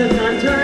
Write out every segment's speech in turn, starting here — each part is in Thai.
a hunter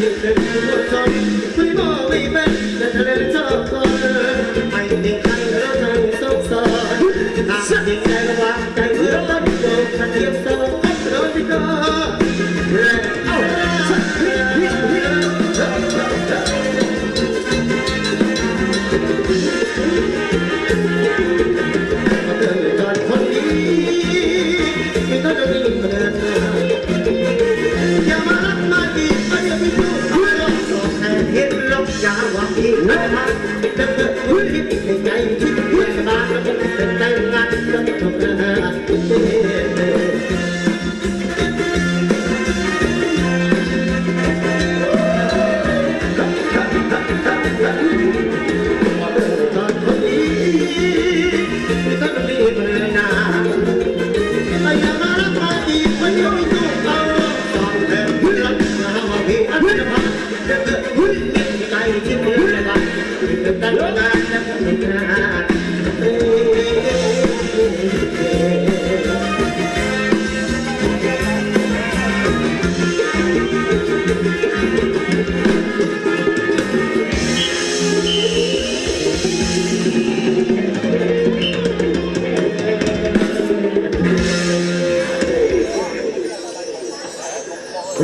Let me go, let me go away, go.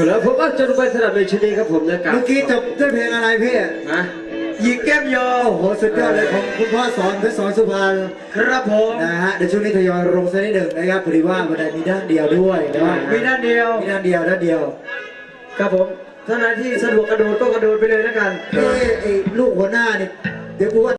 แล้วผมว่าจนไปสนามเลยชุดนี้ครับผมนะครับเมื่อกี้จบด้วยเพลงอะไรพี่ นะ หยิกแก้มยอโอ้โหสุดยอดเลยของคุณพ่อสอนเพชรสอนสุพรรณครับผมนะฮะเดี๋ยวช่วงนี้ทยอยลงสักนิดหนึ่งนะครับพอดีว่ามันได้มีด้านเดียวด้วยเนาะมีด้านเดียวมีด้านเดียวด้านเดียว ครับผมท่านไหนที่สะดวกกระโดดก็กระโดดไปเลยแล้วกันเอ้ยไอ้ลูกหัวหน้านี่เดี๋ยวกูว่า